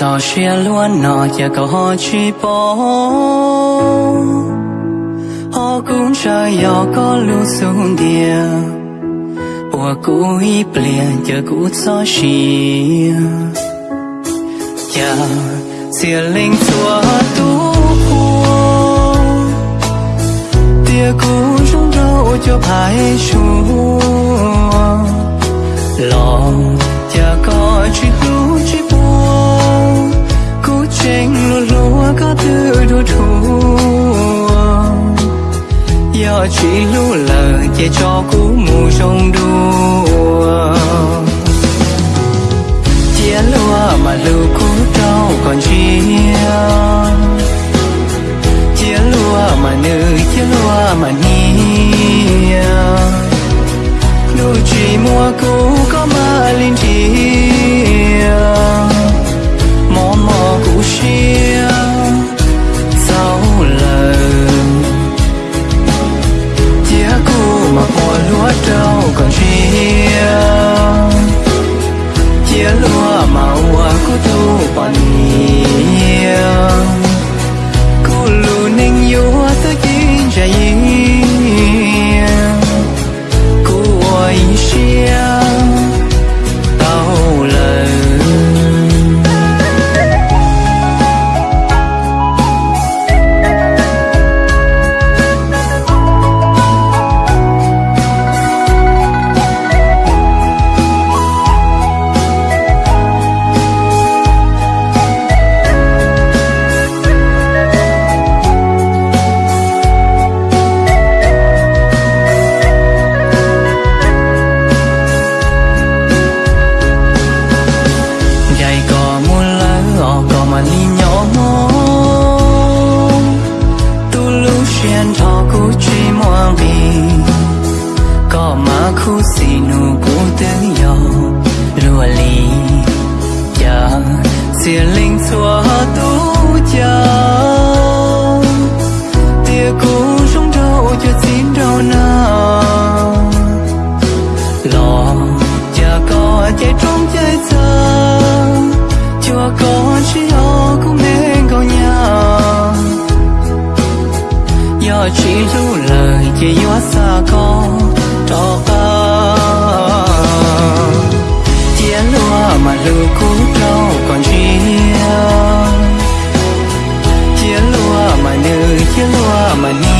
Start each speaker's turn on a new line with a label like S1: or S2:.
S1: 早些 luôn nọ giờ cầu họ chi bỏ họ cũng chờ yo có lưu xuống địa bùa cũ ít liền giờ cũ gió xì chờ xìa linh chúa tu tia cũ trong đâu cho phải chúa lòng giờ có chi giờ chỉ lúa lờ che cho cú mù trong đua chia lúa mà lưu cú đâu còn chia. Chia lúa mà nữ, chia lúa mà nia còn me có mà khu xì nụ của tiếng yo lùa lì. Chờ xìa linh xua tú chờ tia cũ rung đâu cho xin đâu nào lò chờ có chạy trong chơi sơ yo chỉ lưu lời chỉ yo xa con cho ta chia lúa mà lưu cú đâu còn chia chia lúa mà nữ chia lúa mà ni